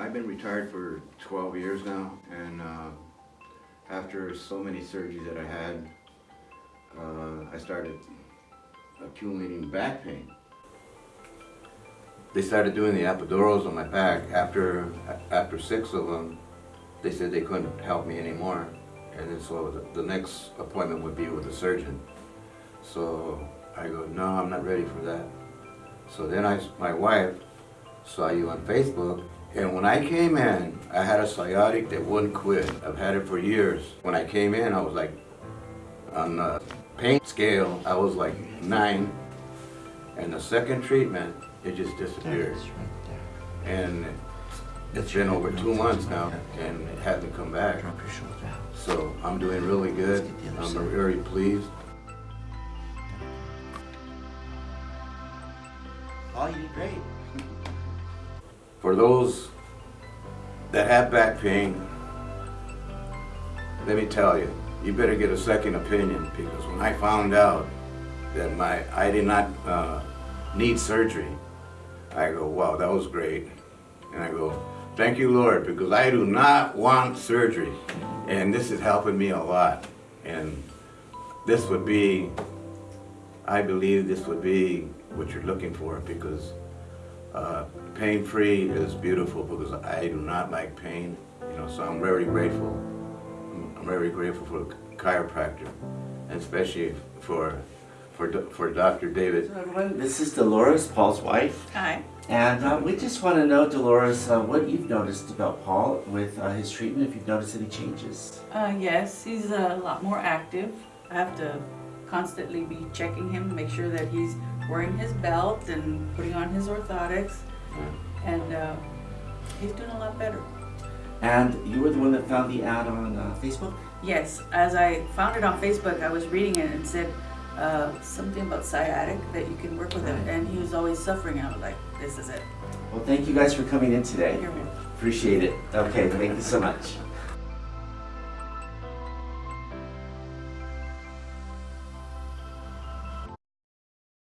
I've been retired for 12 years now, and uh, after so many surgeries that I had, uh, I started accumulating back pain. They started doing the epidurals on my back. After after six of them, they said they couldn't help me anymore, and then so the, next appointment would be with the surgeon. So I go, no, I'm not ready for that. So then I, my wife saw you on Facebook, and when I came in, I had a sciatic that wouldn't quit. I've had it for years. When I came in, I was like, on the pain scale, I was like nine, and the second treatment, it just disappeared. And it's been over two months now, and it hasn't come back. Drop your shoulder out. So I'm doing really good. Let's get the other I'm very pleased. Oh, you did great. For those that have back pain, let me tell you, you better get a second opinion because when I found out that my I did not uh, need surgery, I go, wow, that was great. And I go, thank you, Lord, because I do not want surgery. And this is helping me a lot. And this would be, I believe this would be what you're looking for because uh, pain-free is beautiful because I do not like pain, you know, so I'm very grateful. I'm- I'm very grateful for the chiropractor, and especially for, for, for Dr. David. So everyone, this is Dolores, Paul's wife, Hi. and uh, we just want to know, Dolores, uh, what you've noticed about Paul with uh, his treatment, if you've noticed any changes. Uh, yes, he's a lot more active. I have to constantly be checking him, to make sure that he's wearing his belt and putting on his orthotics. And uh, he's doing a lot better. And you were the one that found the ad on uh, Facebook? Yes, as I found it on Facebook, I was reading it and said uh, something about sciatic that you can work with him. And he was always suffering. I was like, this is it. Well, thank you guys for coming in today. Appreciate it. Okay, thank you so much.